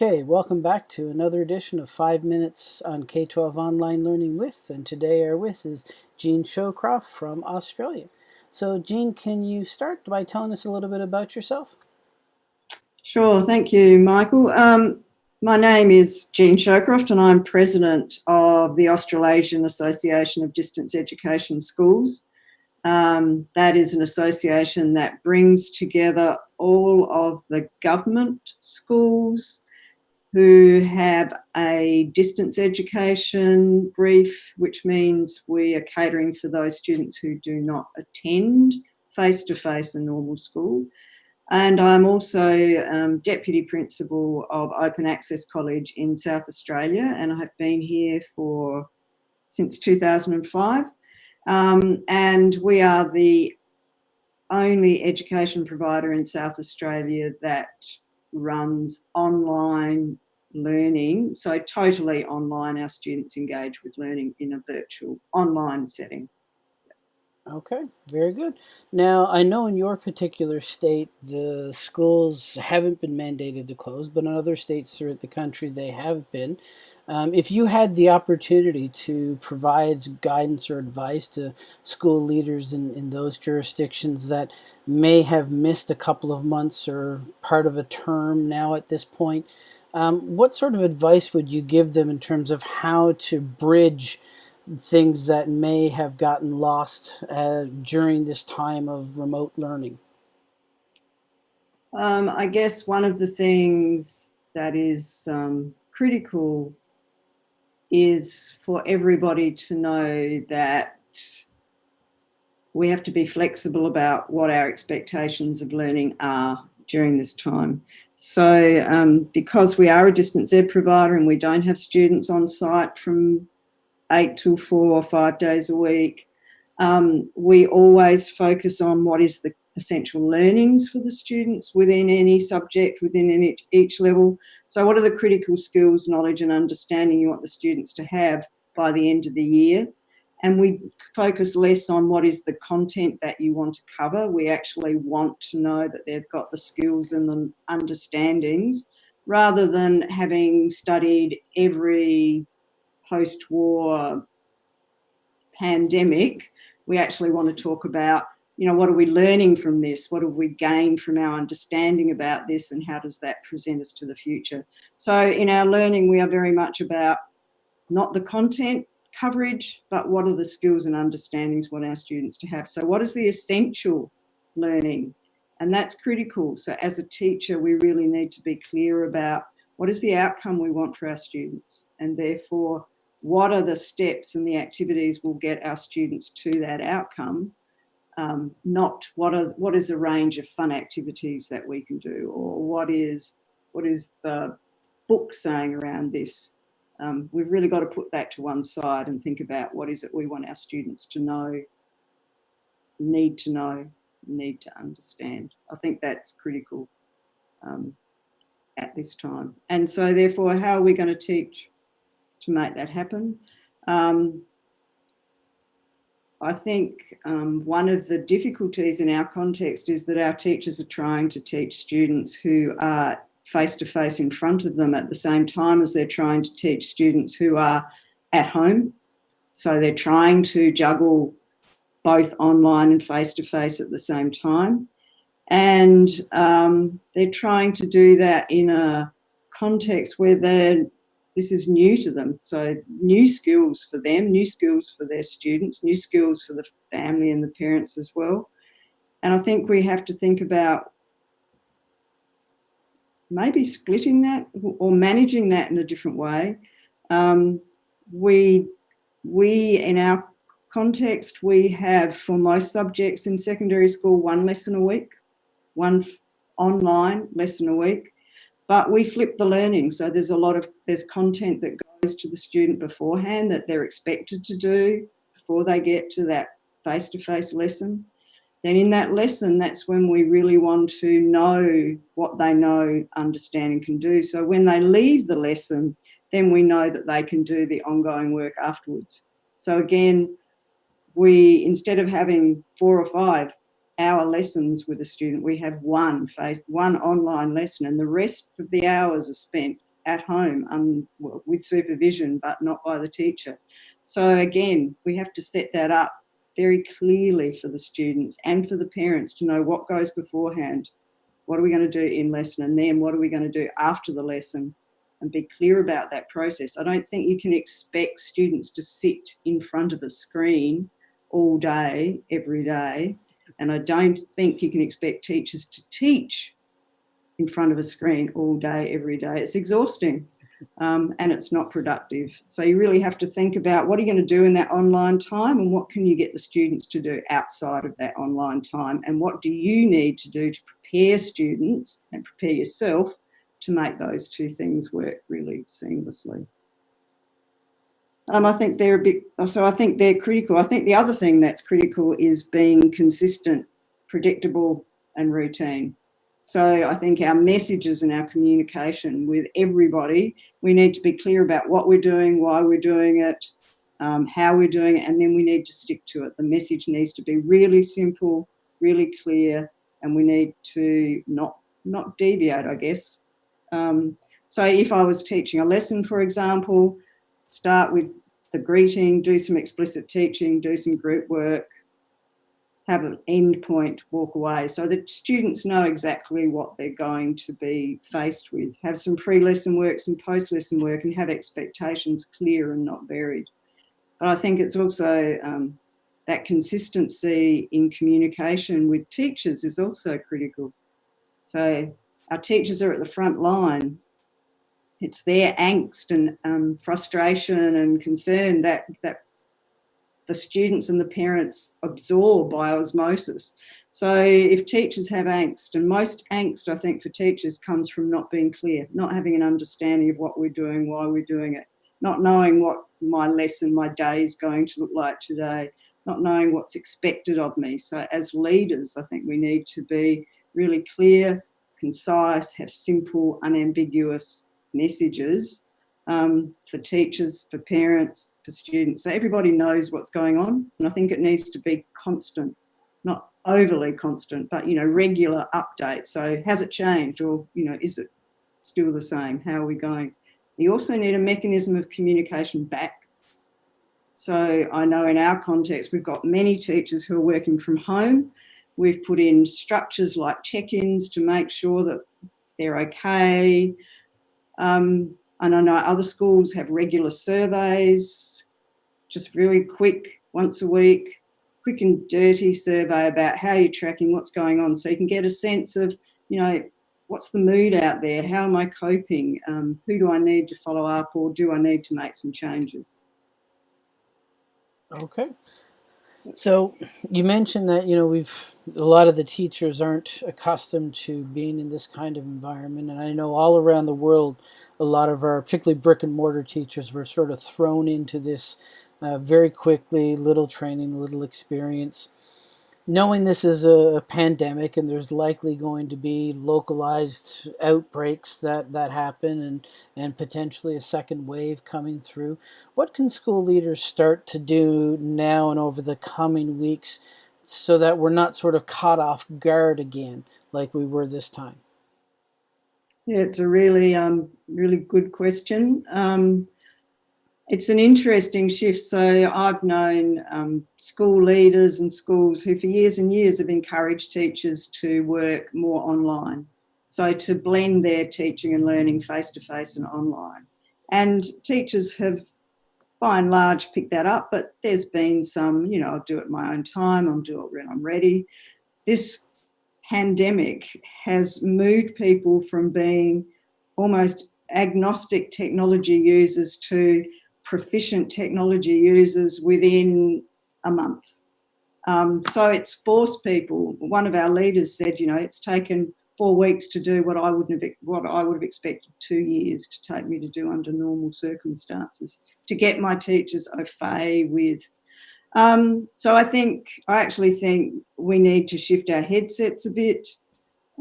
Okay, welcome back to another edition of 5 Minutes on K-12 Online Learning With, and today our with is Jean Showcroft from Australia. So Jean, can you start by telling us a little bit about yourself? Sure, thank you, Michael. Um, my name is Jean Showcroft and I'm president of the Australasian Association of Distance Education Schools. Um, that is an association that brings together all of the government schools, who have a distance education brief, which means we are catering for those students who do not attend face-to-face -face a normal school. And I'm also um, Deputy Principal of Open Access College in South Australia, and I have been here for since 2005. Um, and we are the only education provider in South Australia that runs online learning. So totally online, our students engage with learning in a virtual online setting. Okay, very good. Now, I know in your particular state, the schools haven't been mandated to close, but in other states throughout the country, they have been. Um, if you had the opportunity to provide guidance or advice to school leaders in, in those jurisdictions that may have missed a couple of months or part of a term now at this point, um, what sort of advice would you give them in terms of how to bridge things that may have gotten lost uh, during this time of remote learning? Um, I guess one of the things that is um, critical is for everybody to know that we have to be flexible about what our expectations of learning are during this time. So um, because we are a distance ed provider and we don't have students on site from eight till four or five days a week, um, we always focus on what is the essential learnings for the students within any subject, within each level. So what are the critical skills, knowledge and understanding you want the students to have by the end of the year? And we focus less on what is the content that you want to cover. We actually want to know that they've got the skills and the understandings rather than having studied every post-war pandemic. We actually want to talk about you know, what are we learning from this? What have we gained from our understanding about this and how does that present us to the future? So in our learning, we are very much about not the content coverage, but what are the skills and understandings what our students to have. So what is the essential learning? And that's critical. So as a teacher, we really need to be clear about what is the outcome we want for our students and therefore what are the steps and the activities will get our students to that outcome um, not what are what is the range of fun activities that we can do or what is what is the book saying around this. Um, we've really got to put that to one side and think about what is it we want our students to know, need to know, need to understand. I think that's critical um, at this time. And so therefore, how are we going to teach to make that happen? I think um, one of the difficulties in our context is that our teachers are trying to teach students who are face-to-face in front of them at the same time as they're trying to teach students who are at home. So they're trying to juggle both online and face-to-face -face at the same time. And um, they're trying to do that in a context where they're this is new to them. So new skills for them, new skills for their students, new skills for the family and the parents as well. And I think we have to think about maybe splitting that or managing that in a different way. Um, we, we, in our context, we have for most subjects in secondary school, one lesson a week, one online lesson a week but we flip the learning. So there's a lot of, there's content that goes to the student beforehand that they're expected to do before they get to that face-to-face -face lesson. Then in that lesson, that's when we really want to know what they know, understand and can do. So when they leave the lesson, then we know that they can do the ongoing work afterwards. So again, we, instead of having four or five hour lessons with a student, we have one face, one online lesson and the rest of the hours are spent at home um, with supervision, but not by the teacher. So again, we have to set that up very clearly for the students and for the parents to know what goes beforehand. What are we going to do in lesson and then what are we going to do after the lesson and be clear about that process. I don't think you can expect students to sit in front of a screen all day, every day. And I don't think you can expect teachers to teach in front of a screen all day, every day. It's exhausting um, and it's not productive. So you really have to think about what are you going to do in that online time and what can you get the students to do outside of that online time and what do you need to do to prepare students and prepare yourself to make those two things work really seamlessly. Um, I think they're a bit, so I think they're critical. I think the other thing that's critical is being consistent, predictable and routine. So I think our messages and our communication with everybody, we need to be clear about what we're doing, why we're doing it, um, how we're doing it, and then we need to stick to it. The message needs to be really simple, really clear, and we need to not, not deviate, I guess. Um, so if I was teaching a lesson, for example, start with the greeting, do some explicit teaching, do some group work, have an end point, walk away. So that students know exactly what they're going to be faced with. Have some pre-lesson work, some post-lesson work and have expectations clear and not varied. But I think it's also um, that consistency in communication with teachers is also critical. So our teachers are at the front line. It's their angst and um, frustration and concern that, that the students and the parents absorb by osmosis. So if teachers have angst, and most angst I think for teachers comes from not being clear, not having an understanding of what we're doing, why we're doing it, not knowing what my lesson, my day is going to look like today, not knowing what's expected of me. So as leaders, I think we need to be really clear, concise, have simple, unambiguous messages um, for teachers, for parents, for students. So everybody knows what's going on. And I think it needs to be constant, not overly constant, but, you know, regular updates. So has it changed or, you know, is it still the same? How are we going? You also need a mechanism of communication back. So I know in our context, we've got many teachers who are working from home. We've put in structures like check-ins to make sure that they're okay. Um, and I know other schools have regular surveys, just very quick, once a week, quick and dirty survey about how you're tracking, what's going on. So you can get a sense of, you know, what's the mood out there? How am I coping? Um, who do I need to follow up or do I need to make some changes? Okay. So you mentioned that, you know, we've, a lot of the teachers aren't accustomed to being in this kind of environment. And I know all around the world, a lot of our, particularly brick and mortar teachers were sort of thrown into this uh, very quickly, little training, little experience knowing this is a pandemic and there's likely going to be localized outbreaks that, that happen and, and potentially a second wave coming through, what can school leaders start to do now and over the coming weeks so that we're not sort of caught off guard again like we were this time? Yeah, it's a really, um, really good question. Um, it's an interesting shift. So I've known um, school leaders and schools who for years and years have encouraged teachers to work more online. So to blend their teaching and learning face-to-face -face and online. And teachers have by and large picked that up, but there's been some, you know, I'll do it my own time, I'll do it when I'm ready. This pandemic has moved people from being almost agnostic technology users to proficient technology users within a month. Um, so it's forced people. One of our leaders said, you know, it's taken four weeks to do what I wouldn't have what I would have expected two years to take me to do under normal circumstances to get my teachers au fait with. Um, so I think I actually think we need to shift our headsets a bit.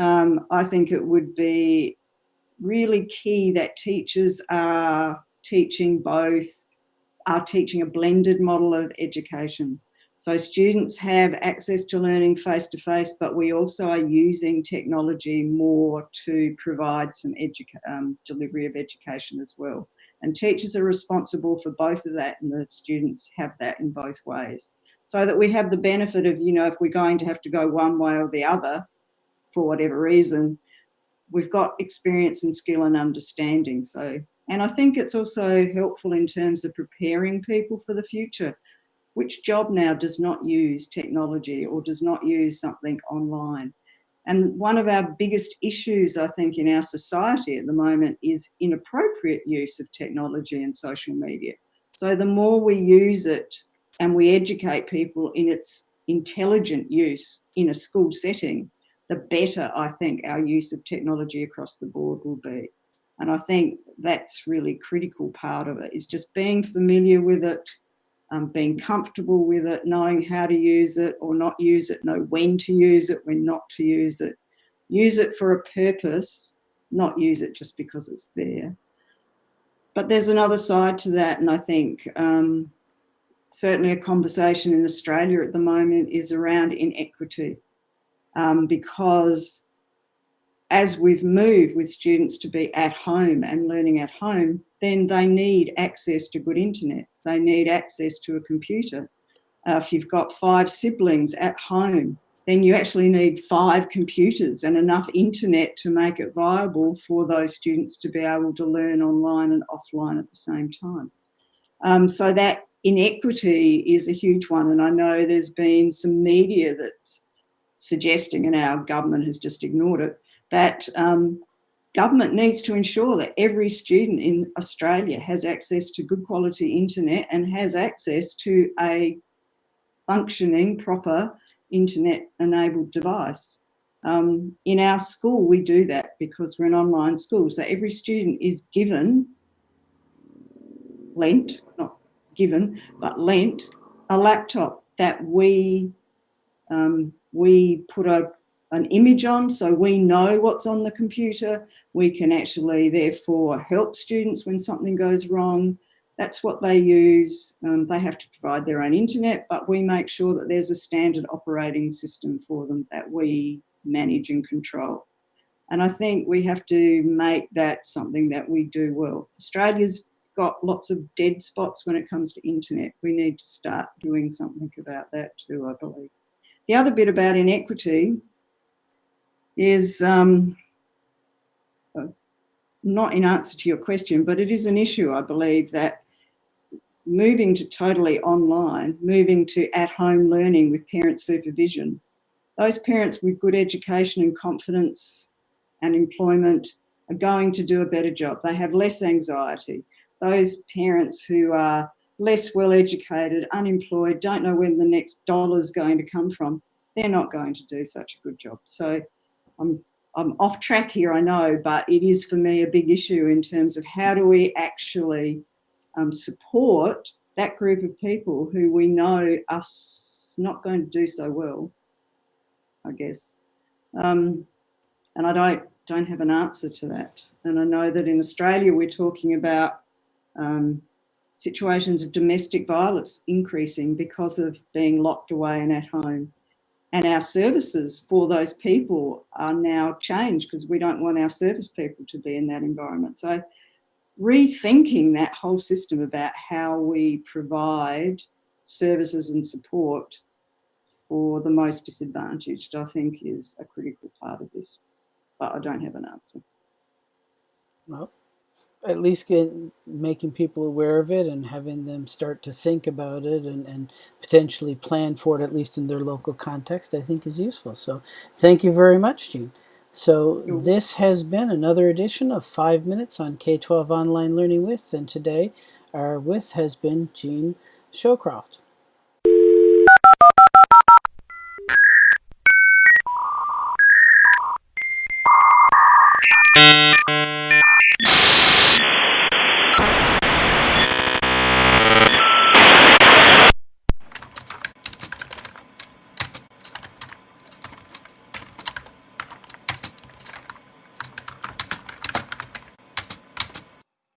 Um, I think it would be really key that teachers are teaching both, are teaching a blended model of education. So students have access to learning face to face, but we also are using technology more to provide some um, delivery of education as well. And teachers are responsible for both of that and the students have that in both ways. So that we have the benefit of, you know, if we're going to have to go one way or the other for whatever reason, we've got experience and skill and understanding. So, and I think it's also helpful in terms of preparing people for the future which job now does not use technology or does not use something online? And one of our biggest issues, I think, in our society at the moment is inappropriate use of technology and social media. So the more we use it and we educate people in its intelligent use in a school setting, the better I think our use of technology across the board will be. And I think that's really critical part of it is just being familiar with it, um, being comfortable with it, knowing how to use it or not use it, know when to use it, when not to use it. Use it for a purpose, not use it just because it's there. But there's another side to that, and I think um, certainly a conversation in Australia at the moment is around inequity um, because as we've moved with students to be at home and learning at home, then they need access to good internet. They need access to a computer. Uh, if you've got five siblings at home, then you actually need five computers and enough internet to make it viable for those students to be able to learn online and offline at the same time. Um, so that inequity is a huge one. And I know there's been some media that's suggesting, and our government has just ignored it, that um, government needs to ensure that every student in Australia has access to good quality internet and has access to a functioning, proper internet enabled device. Um, in our school, we do that because we're an online school. So every student is given, lent, not given, but lent, a laptop that we um, we put a an image on so we know what's on the computer. We can actually therefore help students when something goes wrong. That's what they use. Um, they have to provide their own internet, but we make sure that there's a standard operating system for them that we manage and control. And I think we have to make that something that we do well. Australia's got lots of dead spots when it comes to internet. We need to start doing something about that too, I believe. The other bit about inequity is um, not in answer to your question, but it is an issue, I believe, that moving to totally online, moving to at-home learning with parent supervision, those parents with good education and confidence and employment are going to do a better job. They have less anxiety. Those parents who are less well educated, unemployed, don't know when the next dollar is going to come from, they're not going to do such a good job. So I'm, I'm off track here, I know, but it is for me a big issue in terms of how do we actually um, support that group of people who we know are not going to do so well, I guess. Um, and I don't, don't have an answer to that. And I know that in Australia, we're talking about um, situations of domestic violence increasing because of being locked away and at home and our services for those people are now changed because we don't want our service people to be in that environment. So rethinking that whole system about how we provide services and support for the most disadvantaged, I think is a critical part of this, but I don't have an answer. Well, at least get making people aware of it and having them start to think about it and, and potentially plan for it at least in their local context I think is useful. So thank you very much Jean so this has been another edition of five minutes on K-12 online learning with and today our with has been Jean Showcroft